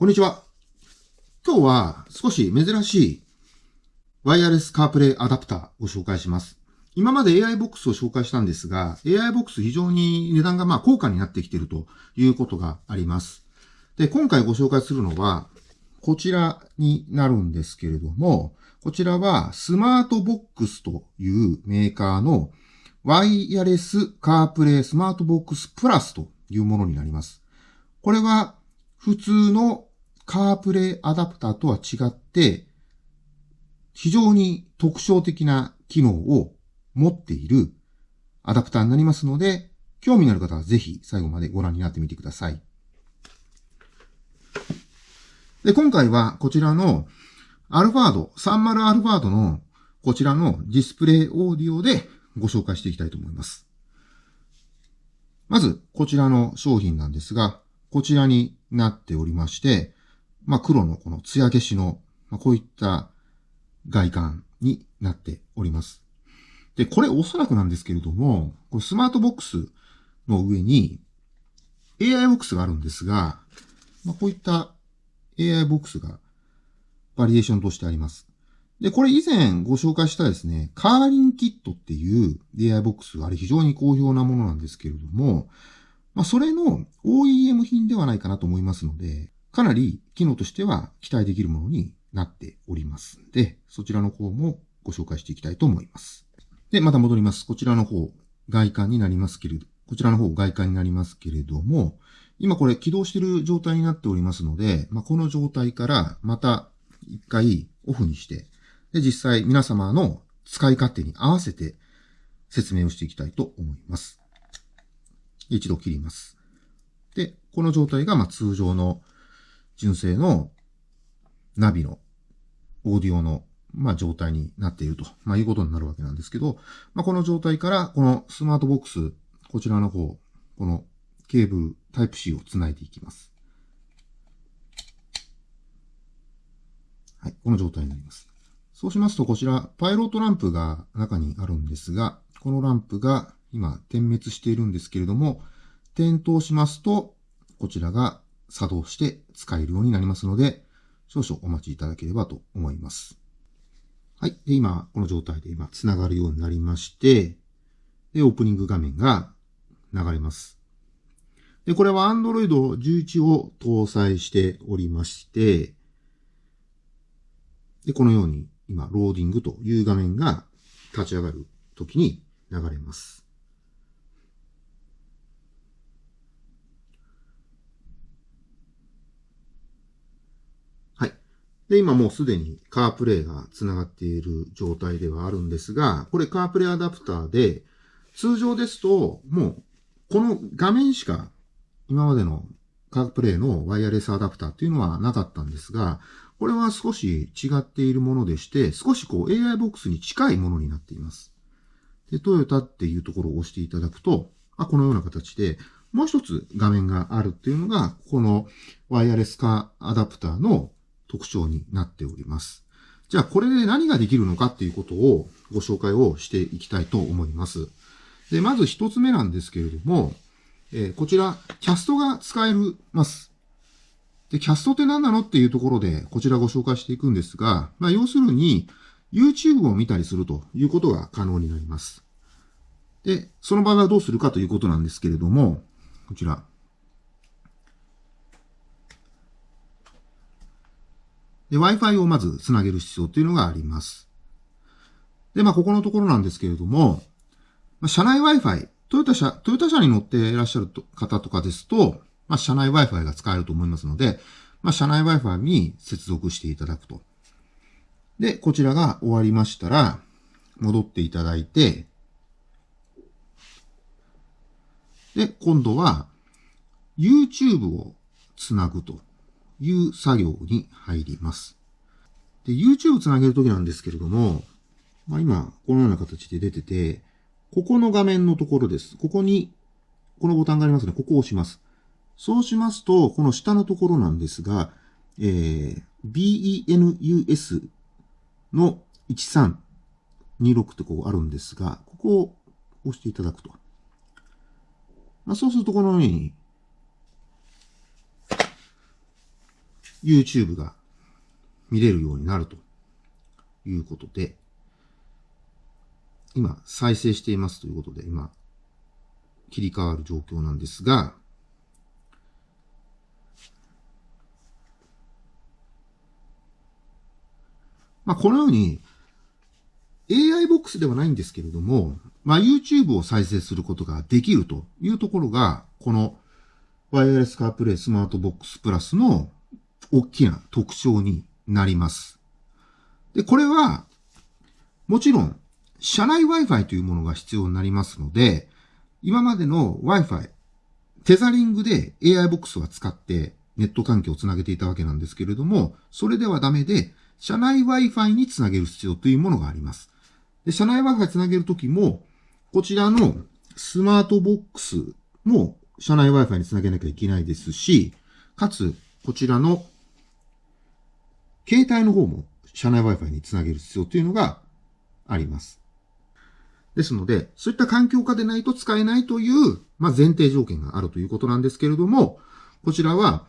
こんにちは。今日は少し珍しいワイヤレスカープレイアダプターを紹介します。今まで AI ボックスを紹介したんですが、AI ボックス非常に値段がまあ高価になってきているということがあります。で、今回ご紹介するのは、こちらになるんですけれども、こちらはスマートボックスというメーカーのワイヤレスカープレイスマートボックスプラスというものになります。これは普通のカープレイアダプターとは違って、非常に特徴的な機能を持っているアダプターになりますので、興味のある方はぜひ最後までご覧になってみてください。で、今回はこちらのアルファード、30アルファードのこちらのディスプレイオーディオでご紹介していきたいと思います。まず、こちらの商品なんですが、こちらになっておりまして、まあ、黒のこの艶消しの、まあ、こういった外観になっております。で、これおそらくなんですけれども、これスマートボックスの上に AI ボックスがあるんですが、まあ、こういった AI ボックスがバリエーションとしてあります。で、これ以前ご紹介したですね、カーリンキットっていう AI ボックスがあれ非常に好評なものなんですけれども、まあ、それの OEM 品ではないかなと思いますので、かなり機能としては期待できるものになっておりますので、そちらの方もご紹介していきたいと思います。で、また戻ります。こちらの方、外観になりますけれど、こちらの方、外観になりますけれども、今これ起動している状態になっておりますので、まあ、この状態からまた一回オフにして、で、実際皆様の使い勝手に合わせて説明をしていきたいと思います。一度切ります。で、この状態がま通常の純正のナビのオーディオの、まあ、状態になっていると、まあ、いうことになるわけなんですけど、まあ、この状態から、このスマートボックス、こちらの方、このケーブル、タイプ C をつないでいきます。はい、この状態になります。そうしますと、こちら、パイロットランプが中にあるんですが、このランプが今点滅しているんですけれども、点灯しますと、こちらが作動して使えるようになりますので、少々お待ちいただければと思います。はい。で、今、この状態で今、繋がるようになりまして、で、オープニング画面が流れます。で、これは Android 11を搭載しておりまして、で、このように今、ローディングという画面が立ち上がるときに流れます。で、今もうすでにカープレイが繋がっている状態ではあるんですが、これカープレイアダプターで、通常ですと、もう、この画面しか、今までのカープレイのワイヤレスアダプターっていうのはなかったんですが、これは少し違っているものでして、少しこう AI ボックスに近いものになっています。で、トヨタっていうところを押していただくと、あこのような形で、もう一つ画面があるっていうのが、このワイヤレス化アダプターの特徴になっております。じゃあこれで何ができるのかっていうことをご紹介をしていきたいと思います。で、まず一つ目なんですけれども、えー、こちら、キャストが使えます。で、キャストって何なのっていうところで、こちらご紹介していくんですが、まあ、要するに、YouTube を見たりするということが可能になります。で、その場合はどうするかということなんですけれども、こちら、で、Wi-Fi をまずつなげる必要っていうのがあります。で、まあ、ここのところなんですけれども、まあ、車内 Wi-Fi、トヨタ車、トヨタ車に乗っていらっしゃる方とかですと、まあ、車内 Wi-Fi が使えると思いますので、まあ、車内 Wi-Fi に接続していただくと。で、こちらが終わりましたら、戻っていただいて、で、今度は、YouTube をつなぐと。いう作業に入ります。で、YouTube つなげるときなんですけれども、まあ、今、このような形で出てて、ここの画面のところです。ここに、このボタンがありますね。ここを押します。そうしますと、この下のところなんですが、えー、BENUS の1326ってこうあるんですが、ここを押していただくと。まあ、そうするとこのように YouTube が見れるようになるということで、今再生していますということで、今切り替わる状況なんですが、まあ、このように AI ボックスではないんですけれども、まあ、YouTube を再生することができるというところが、このワイヤレスカープレイスマートボックスプラスの大きな特徴になります。で、これは、もちろん、社内 Wi-Fi というものが必要になりますので、今までの Wi-Fi、テザリングで AI ボックスは使ってネット環境をつなげていたわけなんですけれども、それではダメで、社内 Wi-Fi につなげる必要というものがあります。で、社内 Wi-Fi つなげるときも、こちらのスマートボックスも社内 Wi-Fi につなげなきゃいけないですし、かつ、こちらの携帯の方も社内 Wi-Fi につなげる必要というのがあります。ですので、そういった環境下でないと使えないという、まあ、前提条件があるということなんですけれども、こちらは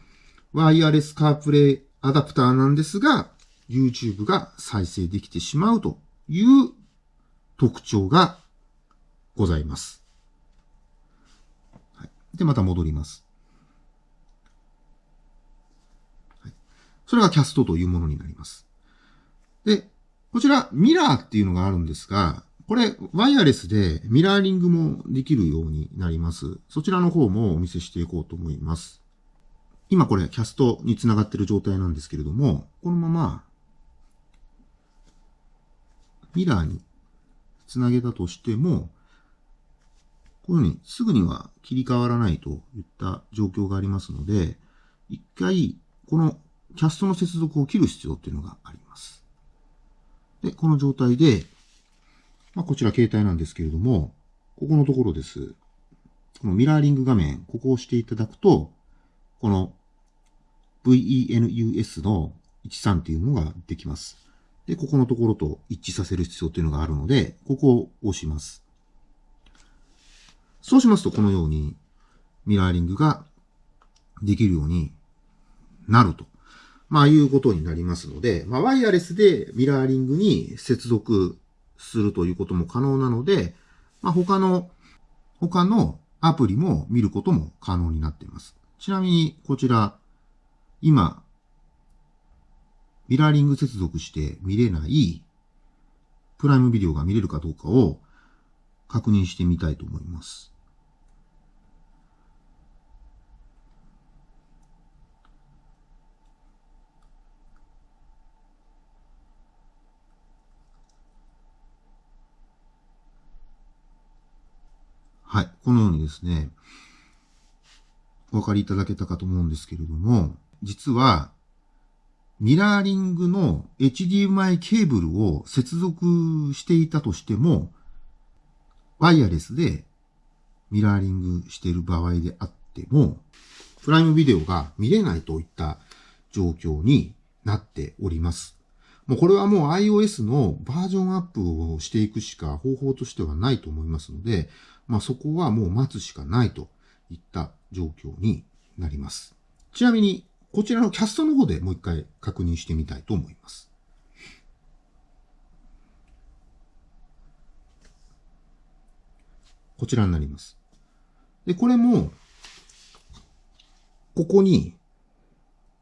ワイヤレスカープレイアダプターなんですが、YouTube が再生できてしまうという特徴がございます。はい、で、また戻ります。はい、それがキャストというものになります。で、こちらミラーっていうのがあるんですが、これ、ワイヤレスでミラーリングもできるようになります。そちらの方もお見せしていこうと思います。今これキャストにつながっている状態なんですけれども、このままミラーにつなげたとしても、こういうふうにすぐには切り替わらないといった状況がありますので、一回、このキャストの接続を切る必要っていうのがあります。で、この状態で、まあ、こちら携帯なんですけれども、ここのところです。このミラーリング画面、ここを押していただくと、この VENUS の13っていうのができます。で、ここのところと一致させる必要というのがあるので、ここを押します。そうしますと、このようにミラーリングができるようになると。まあ、いうことになりますので、まあ、ワイヤレスでミラーリングに接続するということも可能なので、まあ、他の、他のアプリも見ることも可能になっています。ちなみに、こちら、今、ミラーリング接続して見れないプライムビデオが見れるかどうかを確認してみたいと思います。はい。このようにですね、お分かりいただけたかと思うんですけれども、実は、ミラーリングの HDMI ケーブルを接続していたとしても、ワイヤレスでミラーリングしている場合であっても、プライムビデオが見れないといった状況になっております。もうこれはもう iOS のバージョンアップをしていくしか方法としてはないと思いますので、まあそこはもう待つしかないといった状況になります。ちなみにこちらのキャストの方でもう一回確認してみたいと思います。こちらになります。で、これも、ここに、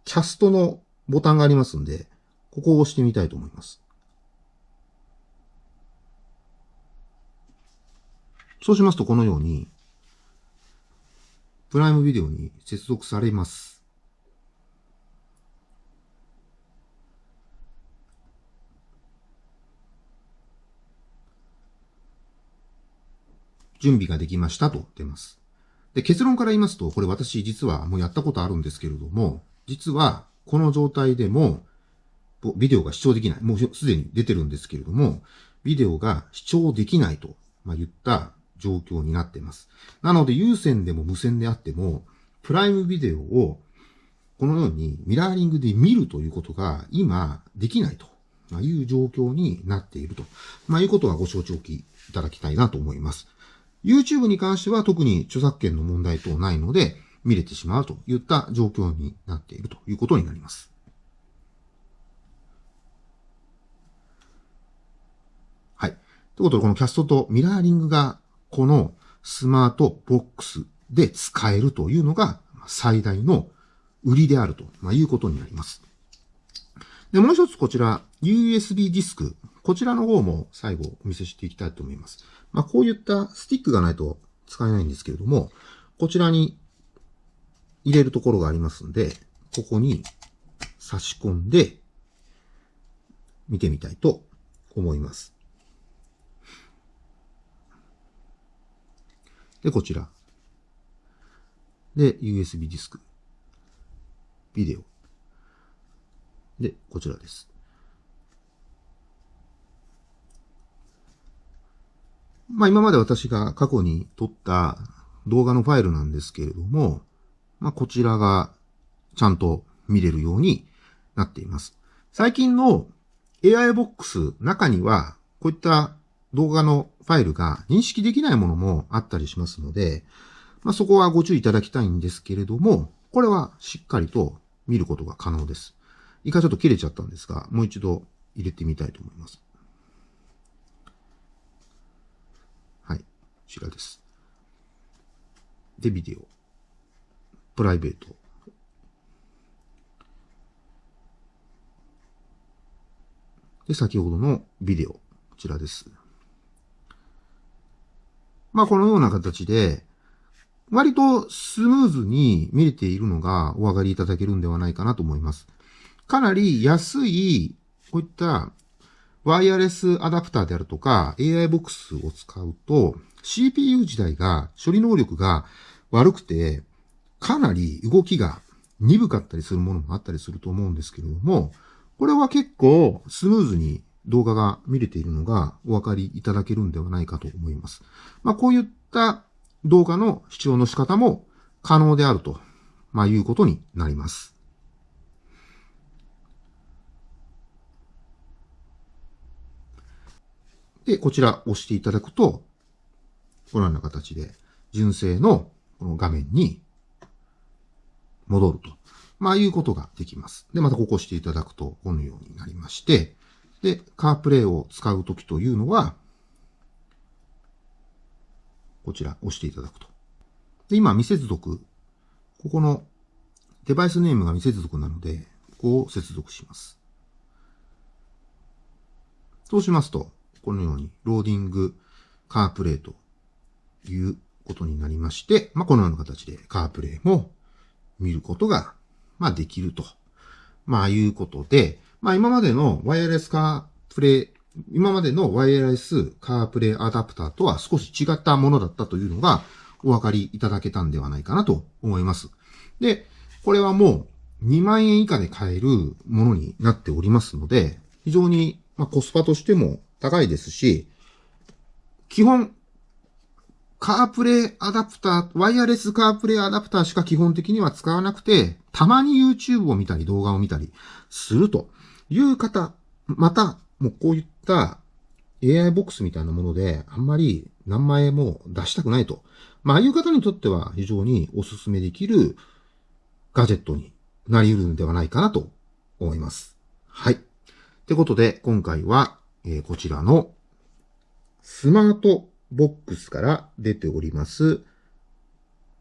キャストのボタンがありますんで、ここを押してみたいと思います。そうしますと、このように、プライムビデオに接続されます。準備ができましたと出ます。で、結論から言いますと、これ私実はもうやったことあるんですけれども、実はこの状態でも、ビデオが視聴できない。もうすでに出てるんですけれども、ビデオが視聴できないと、ま言った状況になっています。なので、有線でも無線であっても、プライムビデオをこのようにミラーリングで見るということが今できないという状況になっていると、まあ、いうことはご承知おきいただきたいなと思います。YouTube に関しては特に著作権の問題等ないので見れてしまうといった状況になっているということになります。はい。ということで、このキャストとミラーリングがこのスマートボックスで使えるというのが最大の売りであると、いうことになります。で、もう一つこちら、USB ディスク。こちらの方も最後お見せしていきたいと思います。まあ、こういったスティックがないと使えないんですけれども、こちらに入れるところがありますんで、ここに差し込んで見てみたいと思います。で、こちら。で、USB ディスク。ビデオ。で、こちらです。まあ今まで私が過去に撮った動画のファイルなんですけれども、まあこちらがちゃんと見れるようになっています。最近の AI ボックス中にはこういった動画のファイルが認識できないものもあったりしますので、まあ、そこはご注意いただきたいんですけれども、これはしっかりと見ることが可能です。一回ちょっと切れちゃったんですが、もう一度入れてみたいと思います。はい。こちらです。で、ビデオ。プライベート。で、先ほどのビデオ。こちらです。まあ、このような形で、割とスムーズに見れているのがお分かりいただけるんではないかなと思います。かなり安い、こういったワイヤレスアダプターであるとか AI ボックスを使うと CPU 自体が処理能力が悪くてかなり動きが鈍かったりするものもあったりすると思うんですけれども、これは結構スムーズに動画が見れているのがお分かりいただけるんではないかと思います。まあ、こういった動画の視聴の仕方も可能であると、まあ、いうことになります。で、こちら押していただくと、このような形で純正のこの画面に戻ると。まあ、いうことができます。で、またここ押していただくと、このようになりまして、で、カープレイを使うときというのは、こちら押していただくと。で、今未接続。ここのデバイスネームが未接続なので、ここを接続します。そうしますと、このようにローディングカープレイということになりまして、まあ、このような形でカープレイも見ることが、まあ、できると。まあ、いうことで、まあ今までのワイヤレスカープレイ、今までのワイヤレスカープレイアダプターとは少し違ったものだったというのがお分かりいただけたんではないかなと思います。で、これはもう2万円以下で買えるものになっておりますので、非常にまコスパとしても高いですし、基本、カープレイアダプター、ワイヤレスカープレイアダプターしか基本的には使わなくて、たまに YouTube を見たり動画を見たりするという方、また、もうこういった AI ボックスみたいなもので、あんまり何万円も出したくないと。まあ、ああいう方にとっては非常にお勧めできるガジェットになり得るんではないかなと思います。はい。ってことで、今回は、えー、こちらのスマートボックスから出ております、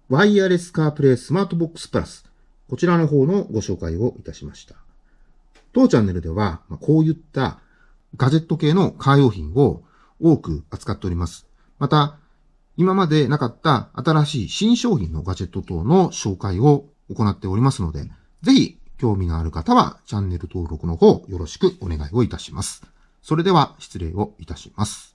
ワイヤレスカープレイスマートボックスプラス。こちらの方のご紹介をいたしました。当チャンネルでは、こういったガジェット系のカー用品を多く扱っております。また、今までなかった新しい新商品のガジェット等の紹介を行っておりますので、ぜひ興味のある方はチャンネル登録の方よろしくお願いをいたします。それでは失礼をいたします。